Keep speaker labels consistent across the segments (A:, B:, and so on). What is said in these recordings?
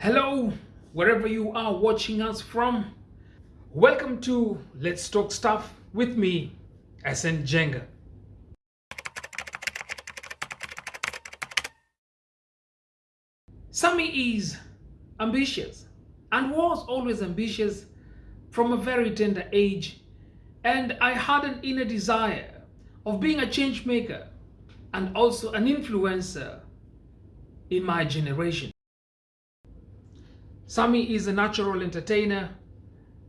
A: Hello, wherever you are watching us from. Welcome to Let's Talk Staff with me, SN Jenga. Sami is ambitious and was always ambitious from a very tender age and I had an inner desire of being a change maker and also an influencer in my generation. Sami is a natural entertainer,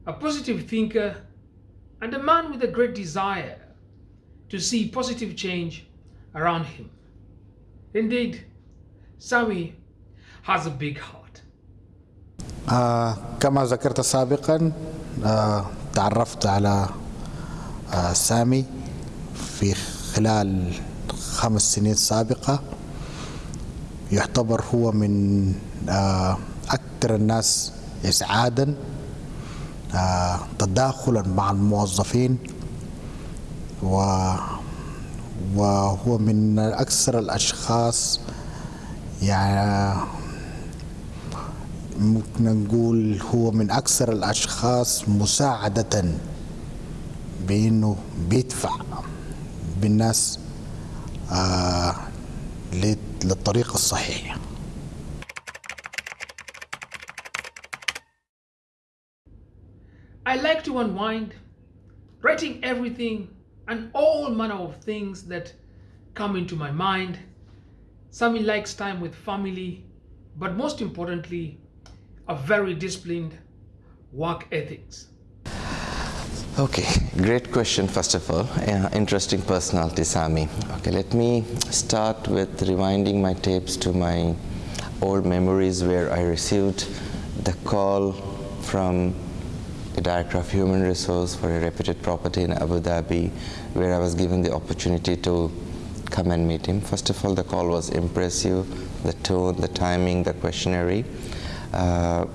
A: a positive thinker, and a man with a great desire to see positive change around him. Indeed, Sami has a big heart.
B: آه كما ذكرت سابقا آه تعرفت على آه سامي في خلال خمس سنين سابقة يعتبر هو من آه أكثر الناس إسعادا آه تداخلا مع الموظفين و وهو من أكثر الأشخاص يعني ممكن نقول هو من أكثر الأشخاص مساعدة بأنه بيدفع بالناس آه للطريق الصحيح.
A: I like to unwind, writing everything and all manner of things that come into my mind. Sami likes time with family, but most importantly, a very disciplined work ethics.
C: Okay, great question first of all. Uh, interesting personality, Sami. Okay, let me start with rewinding my tapes to my old memories where I received the call from the director of human resource for a reputed property in Abu Dhabi where I was given the opportunity to come and meet him. First of all, the call was impressive, the tone, the timing, the questionnaire. Uh,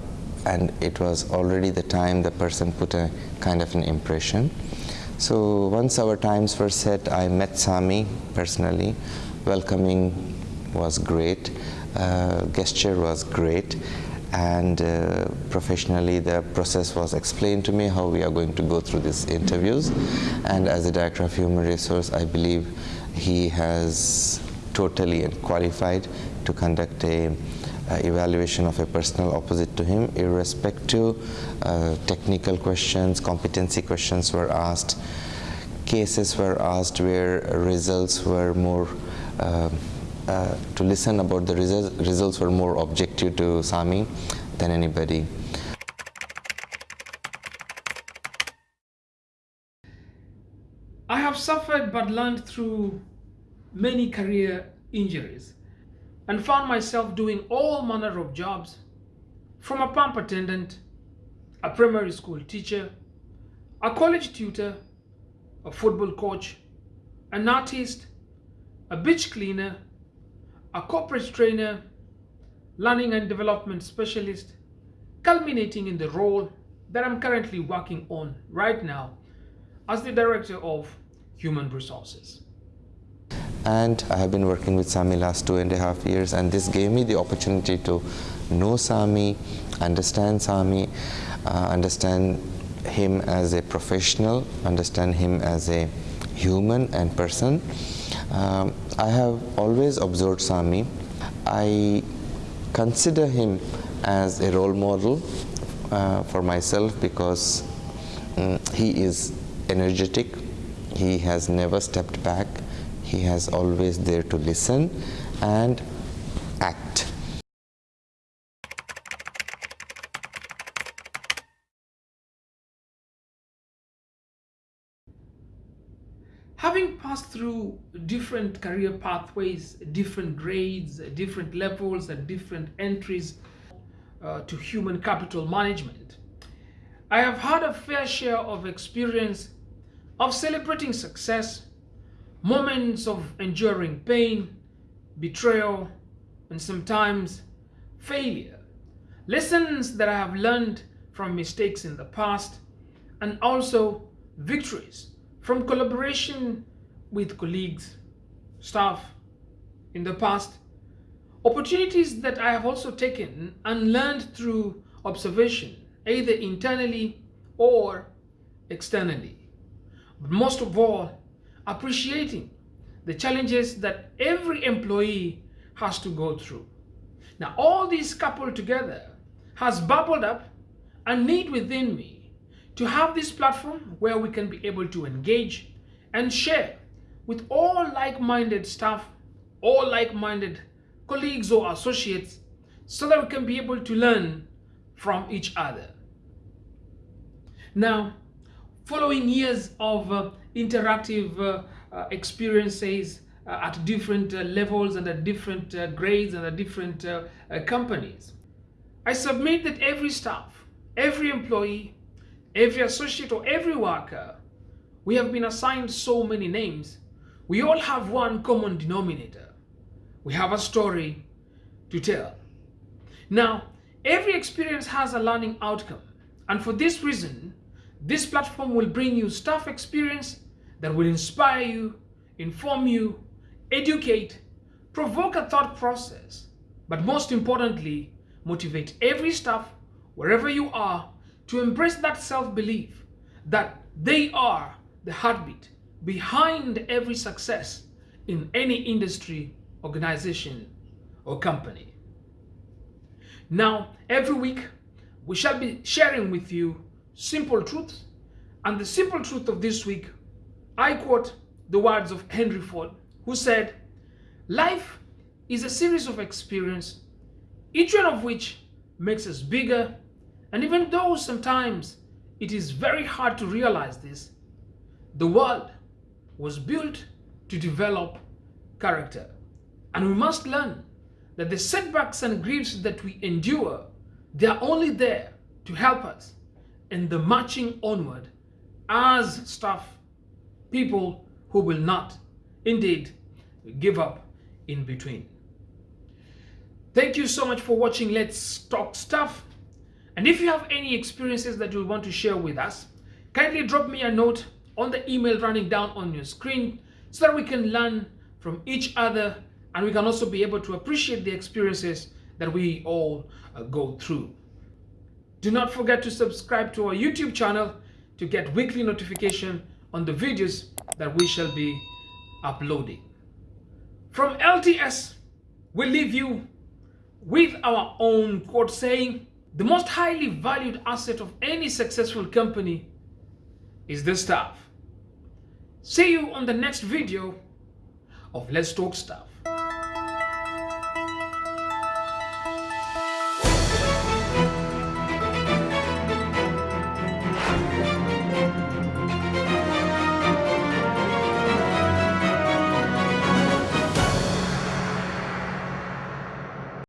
C: and it was already the time the person put a kind of an impression. So once our times were set, I met Sami personally. Welcoming was great, uh, gesture was great, and uh, professionally the process was explained to me how we are going to go through these interviews. And as the Director of Human Resource, I believe he has totally qualified to conduct a uh, evaluation of a personal opposite to him irrespective uh, technical questions competency questions were asked cases were asked where results were more to listen about the results results were more objective to Sami than anybody.
A: I have suffered but learned through many career injuries and found myself doing all manner of jobs from a pump attendant, a primary school teacher, a college tutor, a football coach, an artist, a beach cleaner, a corporate trainer, learning and development specialist, culminating in the role that I'm currently working on right now as the Director of Human Resources
C: and I have been working with Sami last two and a half years and this gave me the opportunity to know Sami, understand Sami, uh, understand him as a professional, understand him as a human and person. Um, I have always observed Sami. I consider him as a role model uh, for myself because um, he is energetic, he has never stepped back, he has always there to listen and act.
A: Having passed through different career pathways, different grades, different levels and different entries uh, to human capital management, I have had a fair share of experience of celebrating success moments of enduring pain, betrayal, and sometimes failure. Lessons that I have learned from mistakes in the past and also victories from collaboration with colleagues, staff in the past, Opportunities that I have also taken and learned through observation, either internally or externally. But most of all, appreciating the challenges that every employee has to go through. Now, all these coupled together has bubbled up a need within me to have this platform where we can be able to engage and share with all like-minded staff, all like-minded colleagues or associates, so that we can be able to learn from each other. Now, following years of uh, interactive uh, uh, experiences uh, at different uh, levels and at different uh, grades and at different companies, I submit that every staff, every employee, every associate or every worker, we have been assigned so many names. We all have one common denominator. We have a story to tell. Now, every experience has a learning outcome. And for this reason, this platform will bring you staff experience that will inspire you, inform you, educate, provoke a thought process, but most importantly, motivate every staff, wherever you are, to embrace that self-belief that they are the heartbeat behind every success in any industry, organization, or company. Now, every week, we shall be sharing with you simple truths. And the simple truth of this week, I quote the words of Henry Ford, who said, Life is a series of experience, each one of which makes us bigger. And even though sometimes it is very hard to realize this, the world was built to develop character. And we must learn that the setbacks and griefs that we endure, they are only there to help us in the marching onward as staff, people who will not indeed give up in between. Thank you so much for watching Let's Talk Staff. And if you have any experiences that you want to share with us, kindly drop me a note on the email running down on your screen so that we can learn from each other and we can also be able to appreciate the experiences that we all uh, go through. Do not forget to subscribe to our YouTube channel to get weekly notification on the videos that we shall be uploading. From LTS, we leave you with our own quote saying, the most highly valued asset of any successful company is the staff. See you on the next video of Let's Talk Staff.